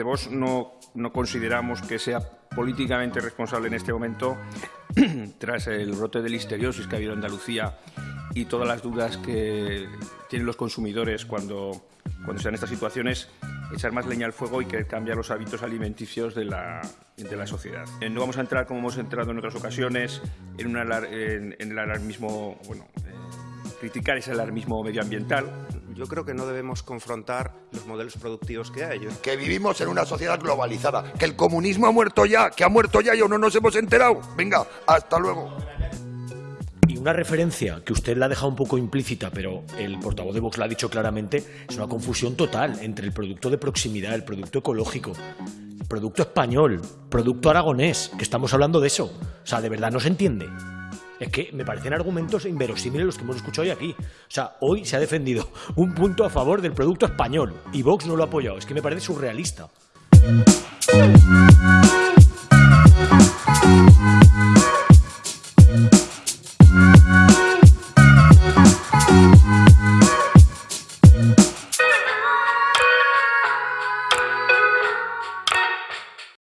desde Vox no, no consideramos que sea políticamente responsable en este momento, tras el brote de listeriosis que ha habido en Andalucía y todas las dudas que tienen los consumidores cuando, cuando se dan estas situaciones, echar más leña al fuego y que cambiar los hábitos alimenticios de la, de la sociedad. Eh, no vamos a entrar, como hemos entrado en otras ocasiones, en, una, en, en el alarmismo, bueno, eh, criticar ese alarmismo medioambiental. Yo creo que no debemos confrontar los modelos productivos que hay. Que vivimos en una sociedad globalizada, que el comunismo ha muerto ya, que ha muerto ya y aún no nos hemos enterado. Venga, hasta luego. Y una referencia que usted la ha dejado un poco implícita, pero el portavoz de Vox la ha dicho claramente, es una confusión total entre el producto de proximidad, el producto ecológico, el producto español, producto aragonés, que estamos hablando de eso. O sea, de verdad no se entiende. Es que me parecen argumentos inverosímiles los que hemos escuchado hoy aquí. O sea, hoy se ha defendido un punto a favor del producto español y Vox no lo ha apoyado. Es que me parece surrealista.